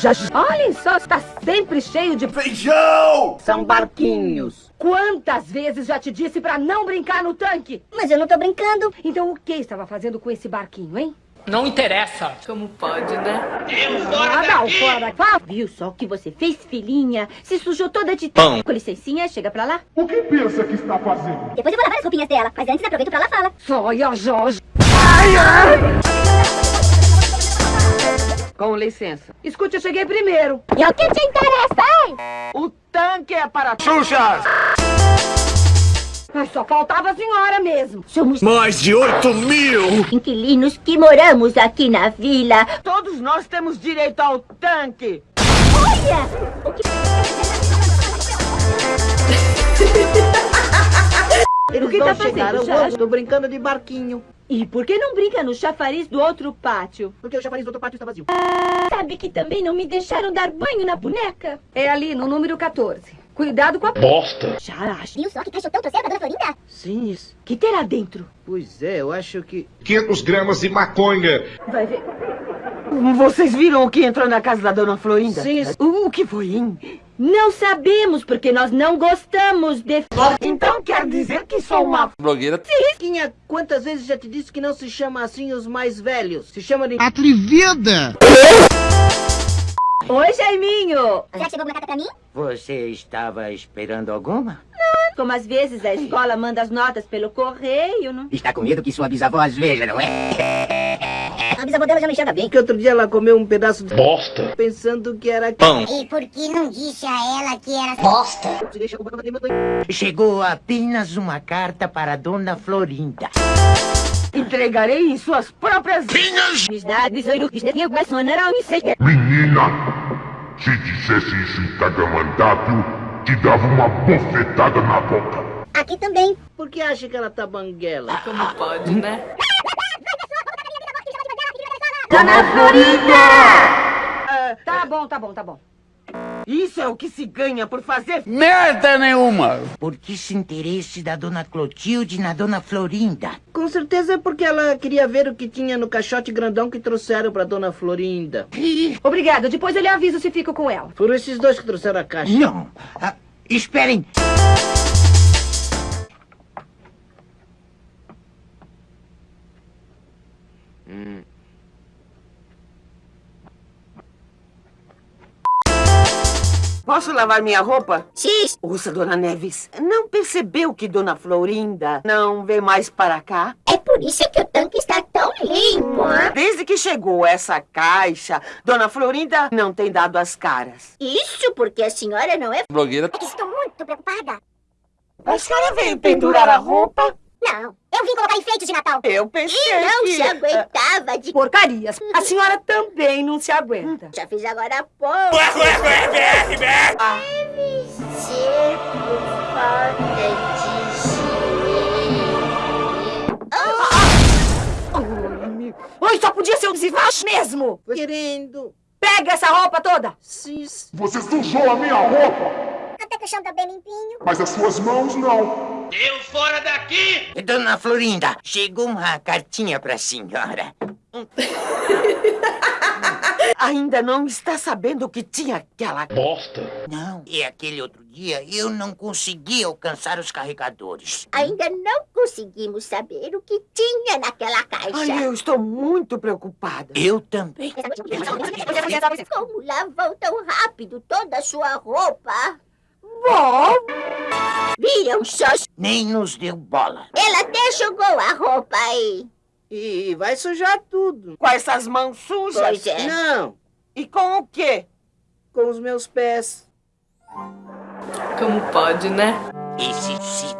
Já, olhem só, está sempre cheio de... Feijão! São barquinhos. Quantas vezes já te disse pra não brincar no tanque? Mas eu não tô brincando. Então o que estava fazendo com esse barquinho, hein? Não interessa. Como pode, né? Eu fora Ah, não, daqui! fora. Fala. Viu só o que você fez, filhinha? Se sujou toda de... Pão. Com licencinha, chega pra lá. O que pensa que está fazendo? Depois eu vou lavar as roupinhas dela. Mas antes aproveito pra lá fala. Sonha, Jorge. Com licença. Escute, eu cheguei primeiro. E o que te interessa, hein? O tanque é para... Xuxas! Mas só faltava a senhora mesmo. Somos Mais de 8 mil! inquilinos que moramos aqui na vila. Todos nós temos direito ao tanque. Olha! O que... tá fazendo, ao Jorge? outro. Tô brincando de barquinho. E por que não brinca no chafariz do outro pátio? Porque o chafariz do outro pátio está vazio. Sabe que também não me deixaram dar banho na boneca? É ali, no número 14. Cuidado com a... Bosta! Já acho. Viu só que caixotão trouxeram pra dona Florinda? Sim, isso. Que terá dentro? Pois é, eu acho que... 500 gramas de maconha. Vai ver. Vocês viram o que entrou na casa da dona Florinda? Sim, isso. O que foi, hein? Não sabemos, porque nós não gostamos de... Então quer sou uma... Blogueira. Quinha, quantas vezes já te disse que não se chama assim os mais velhos? Se chama de... Atrevida! Oi, Jaiminho! Já chegou alguma carta pra mim? Você estava esperando alguma? Como às vezes a escola manda as notas pelo correio, não? Está com medo que sua bisavó as veja, não é? A bisavó dela já não enxerga bem. Que outro dia ela comeu um pedaço de... Bosta! Pensando que era... Pão! E por que não disse a ela que era bosta? Chegou apenas uma carta para Dona Florinda. Entregarei em suas próprias... Menina, se dissesse isso em Tagamandápio, te dava uma bofetada na boca. Aqui também. Por que acha que ela tá banguela? Como pode, né? Dona Florinda! tá bom, tá bom, tá bom. Isso é o que se ganha por fazer... Merda nenhuma! Por que esse interesse da Dona Clotilde na Dona Florinda? Com certeza é porque ela queria ver o que tinha no caixote grandão que trouxeram pra Dona Florinda. Obrigada, depois eu lhe aviso se fico com ela. Foram esses dois que trouxeram a caixa. Não! Ah, esperem! Posso lavar minha roupa? Xiii. Ouça, dona Neves, não percebeu que dona Florinda não vem mais para cá? É por isso que o tanque está tão limpo. Desde que chegou essa caixa, dona Florinda não tem dado as caras. Isso porque a senhora não é... Blogueira. É que estou muito preocupada. A senhora veio pendurar a roupa? Não, eu vim colocar enfeites de Natal. Eu pensei E não que... se aguentava de... Porcarias. A senhora também não se aguenta. Já fiz agora há pouco. Ser por falta de dinheiro. Oi, só podia ser um desvacho mesmo. Querendo... Pega essa roupa toda. Sim, Você sujou a minha roupa, Até que o chão tá bem limpinho. mas as suas mãos não. Eu fora daqui! Dona Florinda, chegou uma cartinha para a senhora. Ainda não está sabendo que tinha aquela... Bosta! Não, e aquele outro dia eu não consegui alcançar os carregadores. Ainda não conseguimos saber o que tinha naquela caixa. Ai, eu estou muito preocupada. Eu também. Como lavou tão rápido toda a sua roupa? Bom, Viram só? Nem nos deu bola. Ela até jogou a roupa aí. E vai sujar tudo. com essas mãos sujas. Pois é. Não, E com o quê? com os meus pés. Como pode, né? Esse se